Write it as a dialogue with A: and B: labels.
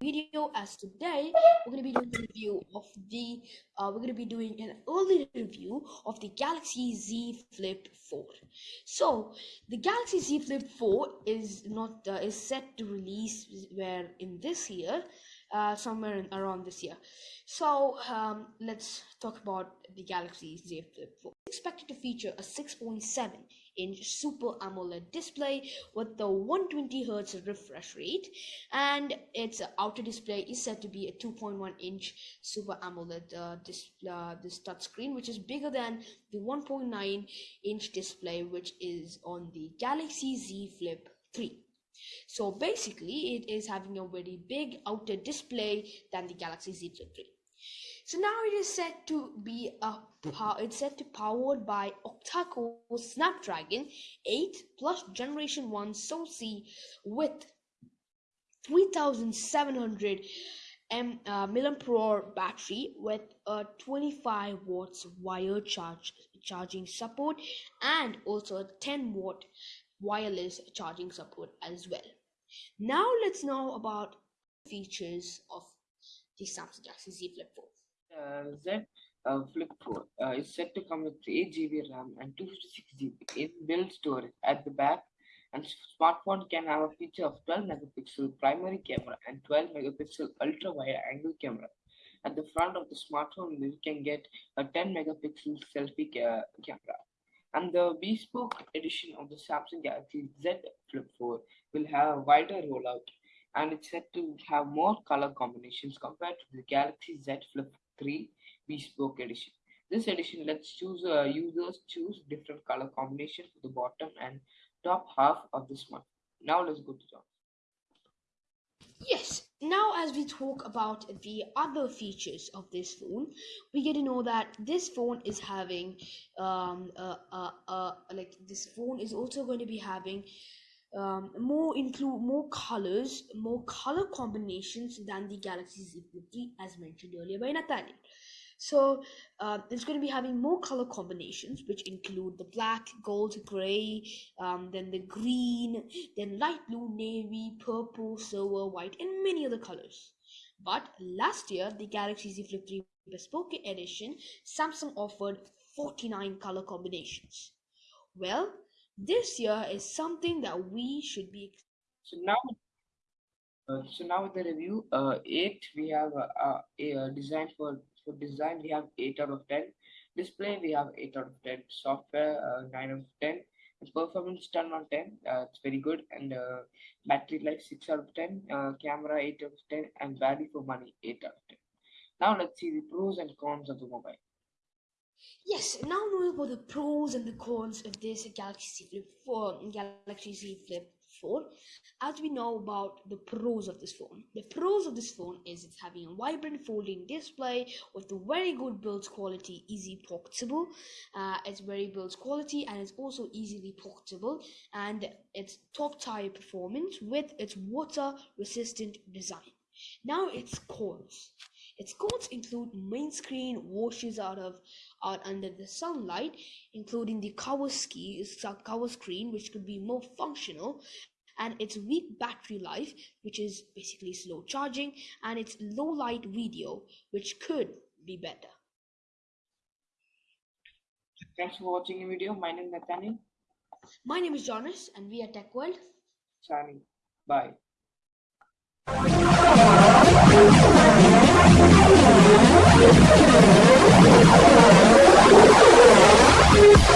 A: video as today we're going to be doing a review of the uh, we're going to be doing an early review of the Galaxy Z Flip 4 so the Galaxy Z Flip 4 is not uh, is set to release where in this year uh, somewhere in, around this year. So um, let's talk about the Galaxy Z Flip 4 expected to feature a 6.7 inch super AMOLED display with the 120 hertz refresh rate and its outer display is said to be a 2.1 inch super AMOLED uh, display uh, this touch screen which is bigger than the 1.9 inch display which is on the Galaxy Z Flip 3 so basically it is having a very big outer display than the Galaxy Z Flip 3 so now it is set to be a it's set to powered by octa-core Snapdragon 8 plus Generation 1 SoC with 3700 M, uh, battery with a 25 watts wire charge charging support and also a 10 watt wireless charging support as well. Now let's know about features of the Samsung Galaxy Z Flip 4
B: uh, Z uh, Flip 4 uh, is set to come with 8 GB RAM and 256 GB inbuilt storage at the back. And smartphone can have a feature of 12 megapixel primary camera and 12 megapixel ultra wide angle camera. At the front of the smartphone you can get a 10 megapixel selfie ca camera and the bespoke edition of the samsung galaxy z flip 4 will have a wider rollout and it's set to have more color combinations compared to the galaxy z flip 3 bespoke edition. This edition lets choose uh, users choose different color combinations for the bottom and top half of the smartphone. Now let's go to John.
A: Yes, now as we talk about the other features of this phone, we get to know that this phone is having um uh, uh, uh like this phone is also going to be having um, more include more colors, more color combinations than the Galaxy Z Flip 3 as mentioned earlier by Nathaniel. So uh, it's going to be having more color combinations, which include the black, gold, gray, um, then the green, then light blue, navy, purple, silver, white, and many other colors. But last year, the Galaxy Z Flip 3 Bespoke Edition, Samsung offered 49 color combinations. Well, this year is something that we should be.
B: So now, uh, so now with the review, uh, eight we have uh, a, a design for for design we have eight out of ten. Display we have eight out of ten. Software uh, nine out of ten. And performance 10 out of 10 uh, it's very good and uh, battery life 6 out of 10 uh, camera 8 out of 10 and value for money 8 out of 10 now let's see the pros and cons of the mobile
A: Yes, now know about the pros and the cons of this Galaxy Z Flip 4, Galaxy Z Flip 4, as we know about the pros of this phone. The pros of this phone is it's having a vibrant folding display with a very good build quality, easy portable. Uh, it's very build quality and it's also easily portable and it's top tier performance with its water resistant design. Now its cons. Its cons include main screen washes out of out under the sunlight, including the cover ski cover screen, which could be more functional, and its weak battery life, which is basically slow charging, and its low light video, which could be better.
B: Thanks for watching the video. My name is Nathaniel.
A: My name is Jonas, and we are Tech World.
B: Signing. Bye. Thank you.